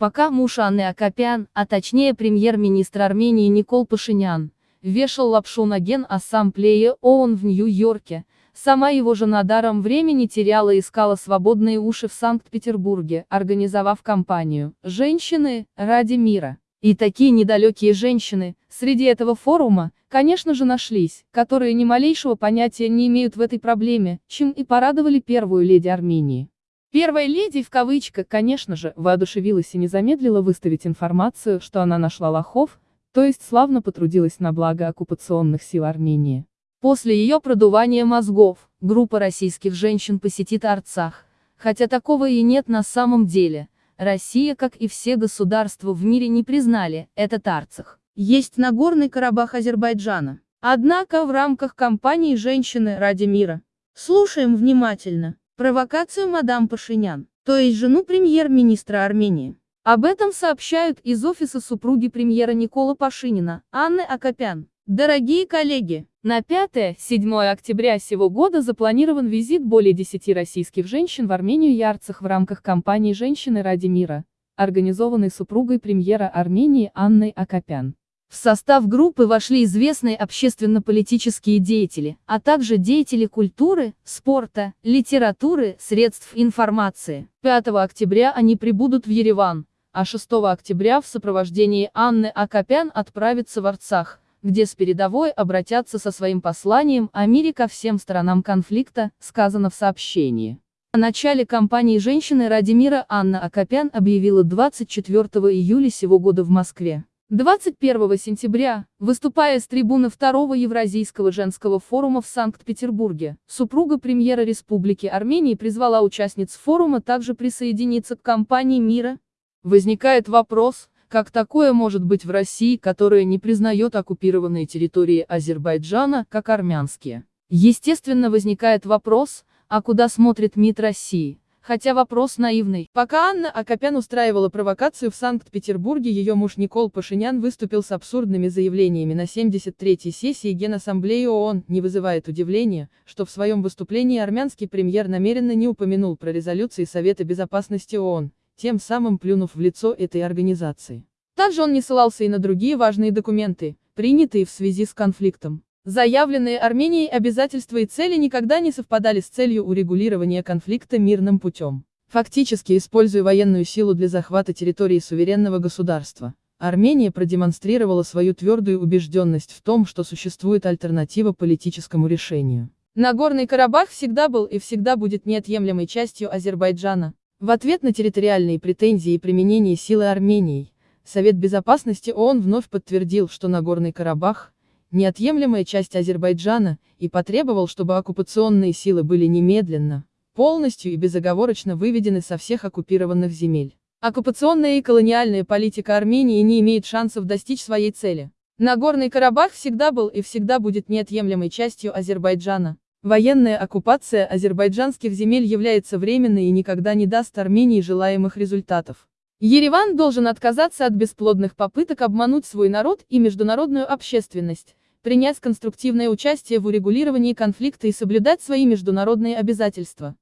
Пока муж Анны Акопян, а точнее премьер-министр Армении Никол Пашинян, вешал лапшу на Ген-ассамблее ООН в Нью-Йорке, сама его жена даром времени теряла и искала свободные уши в Санкт-Петербурге, организовав кампанию «Женщины ради мира». И такие недалекие женщины, среди этого форума, конечно же нашлись, которые ни малейшего понятия не имеют в этой проблеме, чем и порадовали первую леди Армении. Первая леди, в кавычках, конечно же, воодушевилась и не замедлила выставить информацию, что она нашла лохов, то есть славно потрудилась на благо оккупационных сил Армении. После ее продувания мозгов, группа российских женщин посетит Арцах, хотя такого и нет на самом деле. Россия, как и все государства в мире не признали этот Арцах. Есть Нагорный Карабах Азербайджана. Однако в рамках кампании «Женщины ради мира». Слушаем внимательно. Провокацию мадам Пашинян, то есть жену премьер-министра Армении. Об этом сообщают из офиса супруги премьера Никола Пашинина, Анны Акопян. Дорогие коллеги, на 5-7 октября сего года запланирован визит более 10 российских женщин в Армению и Арцах в рамках кампании «Женщины ради мира», организованной супругой премьера Армении Анной Акопян. В состав группы вошли известные общественно-политические деятели, а также деятели культуры, спорта, литературы, средств информации. 5 октября они прибудут в Ереван, а 6 октября в сопровождении Анны Акопян отправятся в Арцах, где с передовой обратятся со своим посланием о мире ко всем сторонам конфликта, сказано в сообщении. О начале кампании «Женщины ради мира» Анна Акопян объявила 24 июля сего года в Москве. 21 сентября, выступая с трибуны Второго Евразийского женского форума в Санкт-Петербурге, супруга премьера Республики Армении призвала участниц форума также присоединиться к кампании мира. Возникает вопрос, как такое может быть в России, которая не признает оккупированные территории Азербайджана, как армянские? Естественно возникает вопрос, а куда смотрит МИД России? Хотя вопрос наивный. Пока Анна Акопян устраивала провокацию в Санкт-Петербурге, ее муж Никол Пашинян выступил с абсурдными заявлениями на 73-й сессии Генассамблеи ООН. Не вызывает удивления, что в своем выступлении армянский премьер намеренно не упомянул про резолюции Совета Безопасности ООН, тем самым плюнув в лицо этой организации. Также он не ссылался и на другие важные документы, принятые в связи с конфликтом. Заявленные Арменией обязательства и цели никогда не совпадали с целью урегулирования конфликта мирным путем. Фактически используя военную силу для захвата территории суверенного государства, Армения продемонстрировала свою твердую убежденность в том, что существует альтернатива политическому решению. Нагорный Карабах всегда был и всегда будет неотъемлемой частью Азербайджана. В ответ на территориальные претензии и применение силы Арменией, Совет Безопасности ООН вновь подтвердил, что Нагорный Карабах – неотъемлемая часть Азербайджана, и потребовал, чтобы оккупационные силы были немедленно, полностью и безоговорочно выведены со всех оккупированных земель. Оккупационная и колониальная политика Армении не имеет шансов достичь своей цели. Нагорный Карабах всегда был и всегда будет неотъемлемой частью Азербайджана. Военная оккупация азербайджанских земель является временной и никогда не даст Армении желаемых результатов. Ереван должен отказаться от бесплодных попыток обмануть свой народ и международную общественность, принять конструктивное участие в урегулировании конфликта и соблюдать свои международные обязательства.